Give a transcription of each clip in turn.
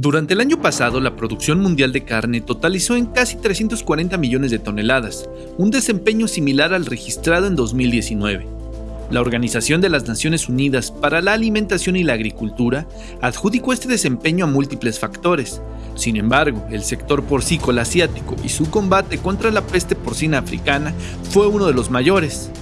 Durante el año pasado, la producción mundial de carne totalizó en casi 340 millones de toneladas, un desempeño similar al registrado en 2019. La Organización de las Naciones Unidas para la Alimentación y la Agricultura adjudicó este desempeño a múltiples factores. Sin embargo, el sector porcícola asiático y su combate contra la peste porcina africana fue uno de los mayores.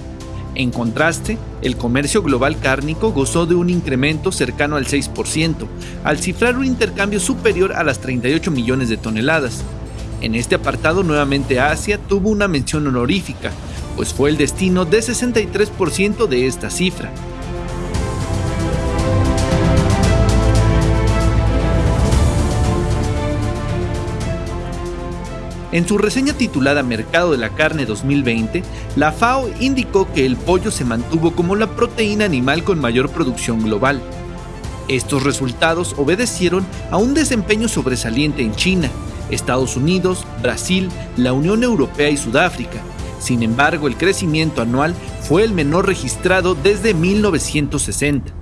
En contraste, el comercio global cárnico gozó de un incremento cercano al 6%, al cifrar un intercambio superior a las 38 millones de toneladas. En este apartado nuevamente Asia tuvo una mención honorífica, pues fue el destino de 63% de esta cifra. En su reseña titulada Mercado de la Carne 2020, la FAO indicó que el pollo se mantuvo como la proteína animal con mayor producción global. Estos resultados obedecieron a un desempeño sobresaliente en China, Estados Unidos, Brasil, la Unión Europea y Sudáfrica. Sin embargo, el crecimiento anual fue el menor registrado desde 1960.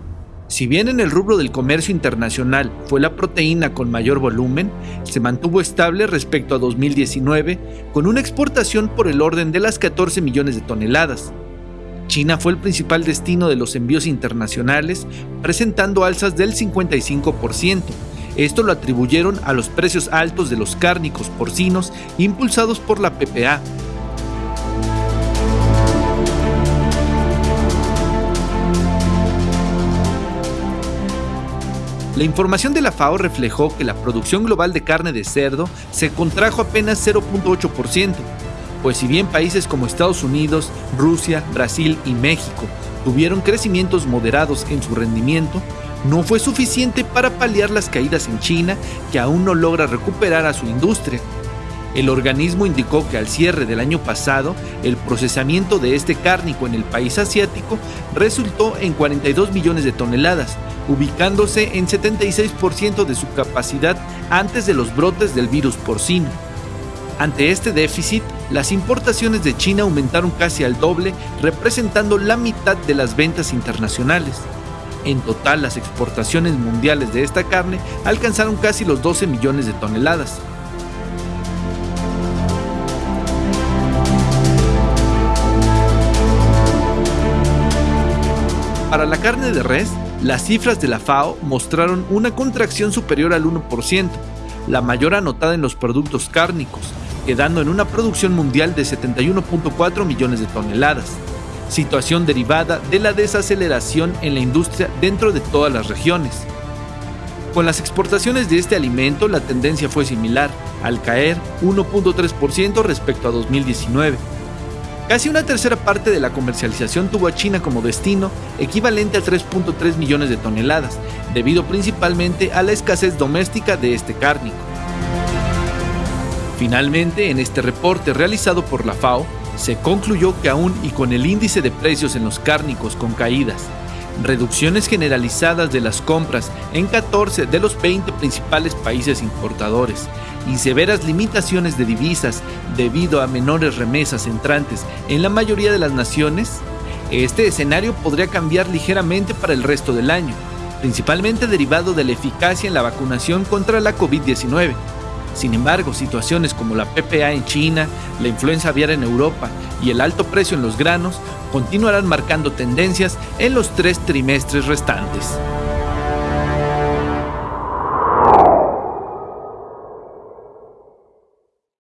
Si bien en el rubro del comercio internacional fue la proteína con mayor volumen, se mantuvo estable respecto a 2019, con una exportación por el orden de las 14 millones de toneladas. China fue el principal destino de los envíos internacionales, presentando alzas del 55%. Esto lo atribuyeron a los precios altos de los cárnicos porcinos impulsados por la PPA, La información de la FAO reflejó que la producción global de carne de cerdo se contrajo apenas 0.8%, pues si bien países como Estados Unidos, Rusia, Brasil y México tuvieron crecimientos moderados en su rendimiento, no fue suficiente para paliar las caídas en China, que aún no logra recuperar a su industria. El organismo indicó que al cierre del año pasado, el procesamiento de este cárnico en el país asiático resultó en 42 millones de toneladas, ubicándose en 76% de su capacidad antes de los brotes del virus porcino. Ante este déficit, las importaciones de China aumentaron casi al doble, representando la mitad de las ventas internacionales. En total, las exportaciones mundiales de esta carne alcanzaron casi los 12 millones de toneladas. Para la carne de res, las cifras de la FAO mostraron una contracción superior al 1%, la mayor anotada en los productos cárnicos, quedando en una producción mundial de 71.4 millones de toneladas, situación derivada de la desaceleración en la industria dentro de todas las regiones. Con las exportaciones de este alimento la tendencia fue similar, al caer 1.3% respecto a 2019 Casi una tercera parte de la comercialización tuvo a China como destino, equivalente a 3.3 millones de toneladas, debido principalmente a la escasez doméstica de este cárnico. Finalmente, en este reporte realizado por la FAO, se concluyó que aún y con el índice de precios en los cárnicos con caídas, reducciones generalizadas de las compras en 14 de los 20 principales países importadores y severas limitaciones de divisas debido a menores remesas entrantes en la mayoría de las naciones, este escenario podría cambiar ligeramente para el resto del año, principalmente derivado de la eficacia en la vacunación contra la COVID-19. Sin embargo, situaciones como la PPA en China, la influenza aviar en Europa y el alto precio en los granos continuarán marcando tendencias en los tres trimestres restantes.